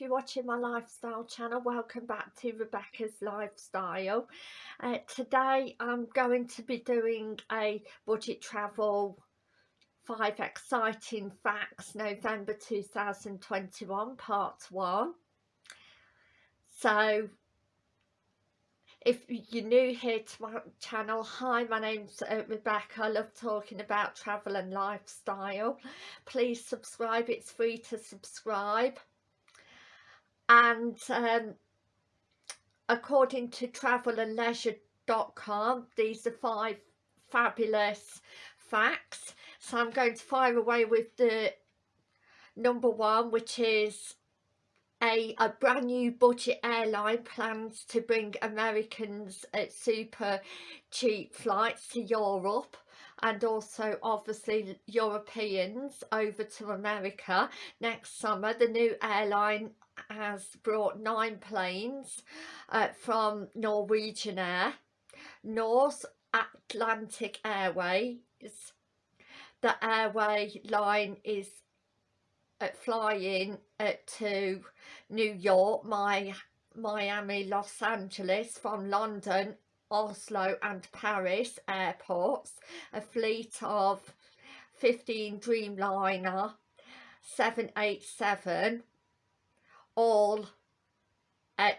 if you're watching my lifestyle channel welcome back to Rebecca's Lifestyle. Uh, today I'm going to be doing a budget travel five exciting facts November 2021 part one. So if you're new here to my channel hi my name's uh, Rebecca. I love talking about travel and lifestyle. Please subscribe it's free to subscribe and um, according to travelandleisure.com these are five fabulous facts so I'm going to fire away with the number one which is a, a brand new budget airline plans to bring Americans at super cheap flights to Europe and also obviously Europeans over to America next summer. The new airline has brought nine planes uh, from Norwegian Air, Norse Atlantic Airways. The airway line is at flying at to New York, my Miami, Los Angeles from London, Oslo and Paris airports, a fleet of 15 Dreamliner 787 all at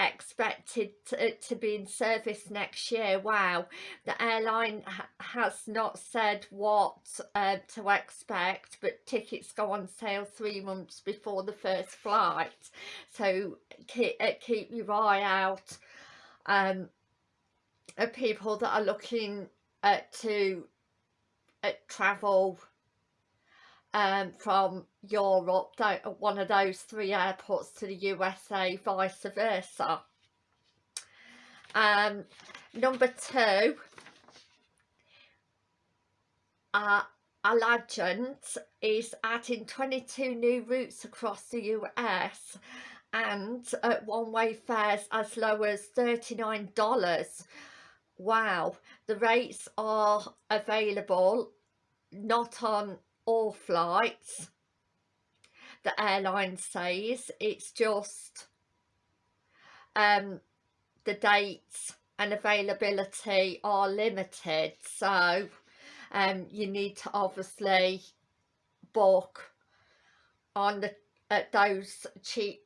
expected to, to, be in service next year. Wow. The airline ha has not said what uh, to expect but tickets go on sale three months before the first flight. So keep, uh, keep your eye out um, people that are looking uh, to uh, travel um, from Europe, one of those three airports to the USA, vice versa. Um, number two, uh, Allegiant is adding 22 new routes across the US and at one-way fares as low as $39. Wow, the rates are available not on all flights. The airline says it's just um the dates and availability are limited. So um you need to obviously book on the at those cheap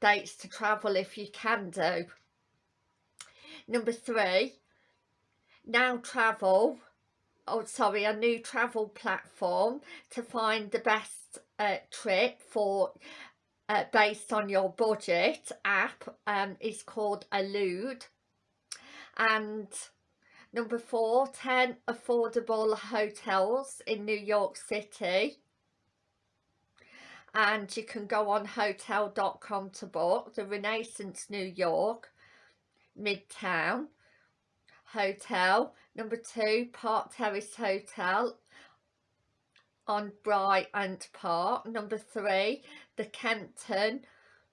dates to travel if you can do. Number three now travel oh sorry a new travel platform to find the best uh, trip for uh, based on your budget app um, is called Allude and number four 10 affordable hotels in New York City. And you can go on hotel.com to book the Renaissance New York Midtown Hotel. Number two, Park Terrace Hotel on Bryant Park. Number three, the Kimpton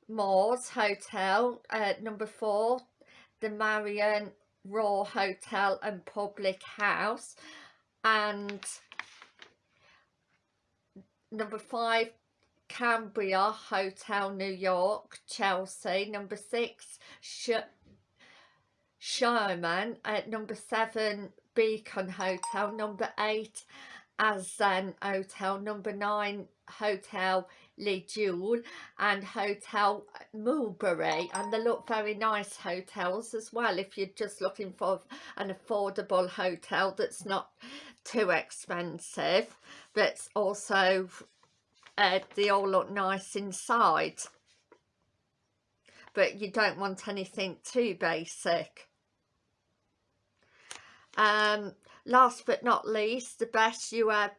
Muse Hotel. Uh, number four, the Marion Raw Hotel and Public House. And number five, Cambria Hotel, New York, Chelsea. Number six, Sh Sherman at number seven Beacon Hotel, number eight Azen Hotel, number nine Hotel Le Jewel and Hotel Mulberry. And they look very nice hotels as well if you're just looking for an affordable hotel that's not too expensive but also uh, they all look nice inside. But you don't want anything too basic um, last but not least, the best US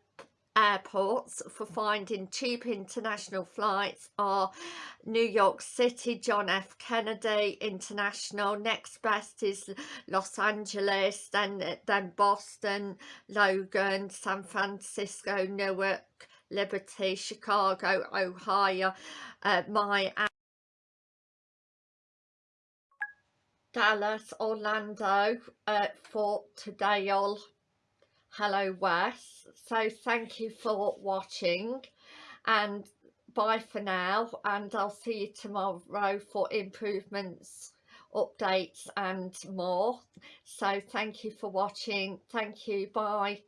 airports for finding cheap international flights are New York City, John F. Kennedy International, next best is Los Angeles, then, then Boston, Logan, San Francisco, Newark, Liberty, Chicago, O'Hare, uh, Miami, Dallas, Orlando, uh, Fort all. Hello West. So thank you for watching and bye for now and I'll see you tomorrow for improvements updates and more so thank you for watching thank you bye